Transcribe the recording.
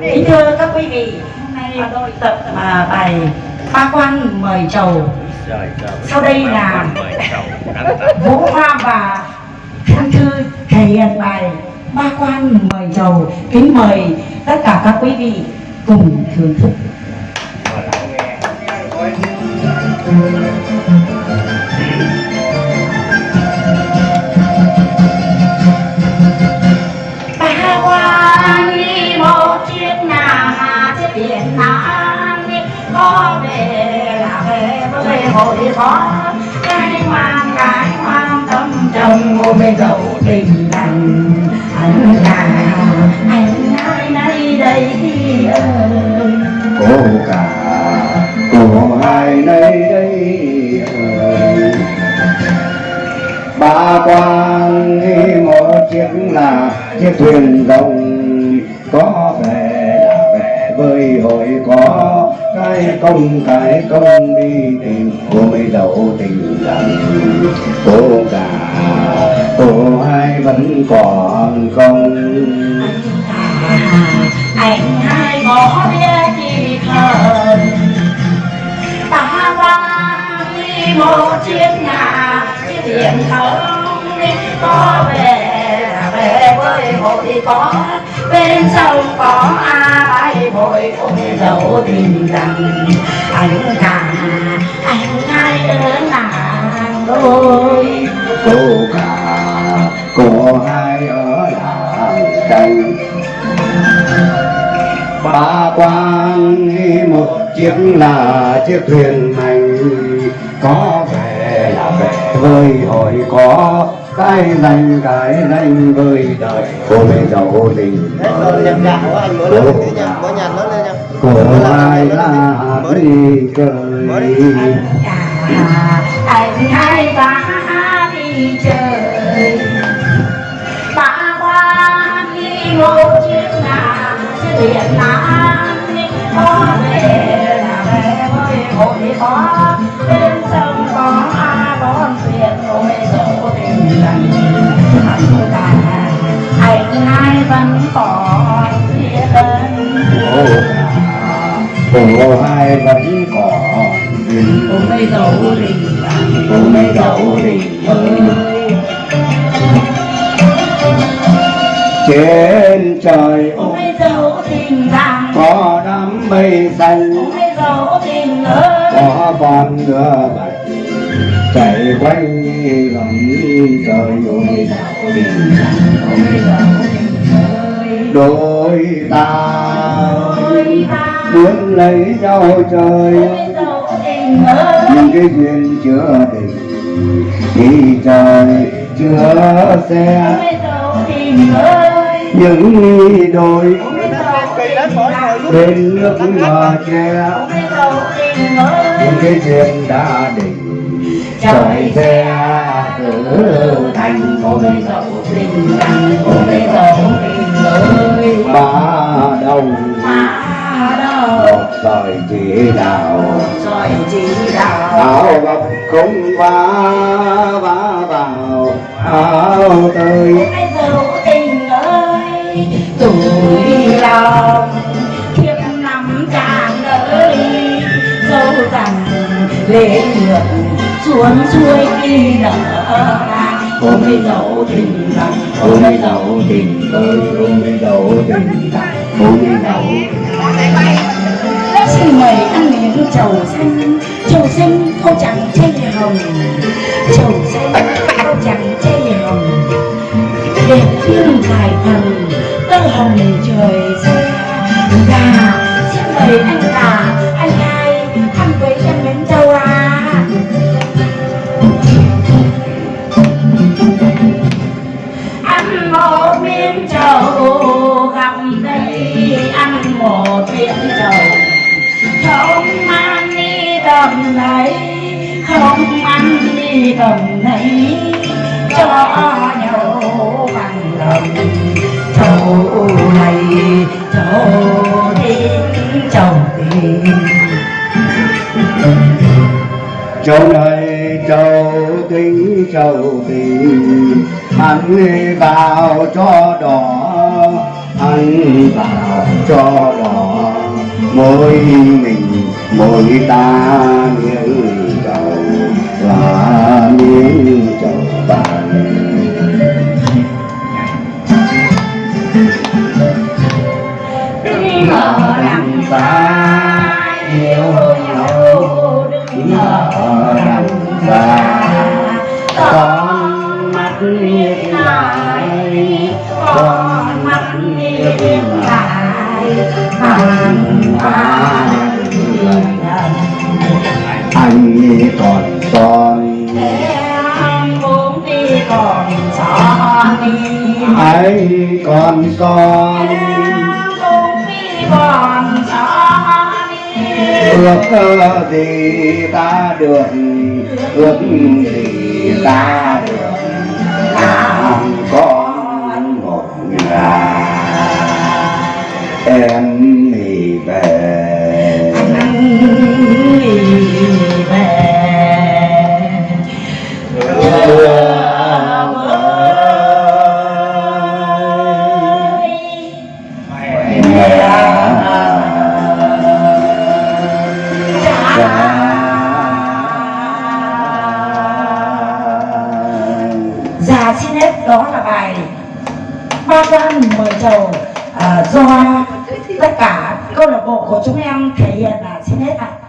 Kính thưa các quý vị, hôm nay tôi tập à, bài Ba quan mời chầu. Sau đây là Vũ Hoa và Thăng Thư thể hiện bài Ba quan mời chầu. Kính mời tất cả các quý vị cùng thưởng thức. Hội khó. Cái ngoan cái mang tâm trong ngôi bên đầu tình lành. Anh là anh ai nay đây ơi. Cô cả, cô hai nơi đây ơi. Ba quan một chiếc là chiếc thuyền rồng có hồi hội có cái công cái công đi tìm. Cô mới đầu tình rằng cô cả, cô hai vẫn còn công anh hai bỏ biết chi thần ta vang đi một chiếc nhà. Chiếc điện thờ đi, có về về với hội có, bên sông có ai? Hội ôm dấu tình rằng anh cả anh hai ở làng đôi. Cô cả, cô hai ở làng tranh ba quan một chiếc là chiếc thuyền hành. Có về là về, với hồi có cái danh cái danh với đời cô mới giàu nha. cô hai là đi chơi anh hai ba đi chơi. Ba qua đi một chiếc nàng chiếc điện nắng vẫn hai vẫn còn tình mây dầu dấu tình mây cô mới ơi trên trời ôi bây dấu có đám mây xanh có con ngựa bạch chạy quanh vòng trời ôi tình đôi ta muốn lấy nhau ơi. Nhưng cái duyên chưa định khi trời chưa xe. những đôi ôi bây dấu Cây tình lớn mỗi hồi lành giúp. bên nước mà che. Những cái duyên đã định trời xe thành ôi bây dấu tình lành ôi bây dấu tình ơi ba đâu một thời chỉ đạo rồi chỉ đạo áo gọc không vá vá vào áo tơi. Tình ơi tuổi lòng kiếp năm chàng ơi dấu rằng lễ ngược cuốn xuôi đi đã ôm cái dấu tình rằng ôm cái dấu tình ơi ôm cái đầu tình ôm cái đầu xin mời ăn miếng trầu xanh. Trầu xanh cô chẳng chay hồng. Trầu xanh cô chẳng chay hồng. Đẹp thương dài thần, tơ hồng trời xe gà dạ, xin mời anh gà. Tầm này không ăn đi tầm này cho nhau bằng lòng. Chỗ này, chỗ đến chồng tiền chỗ này châu tính châu tình hắn vào cho đỏ hắn vào cho đỏ. Mỗi mình mỗi ta miếng trầu là miếng trầu bạc anh còn đi anh. Còn đi ước gì ta được ước gì ta được. Làm con một nhà em Dạ xin hết. Đó là bài ba gian mời chầu. Uh, do tất cả câu lạc bộ của chúng em thể hiện là xin hết ạ.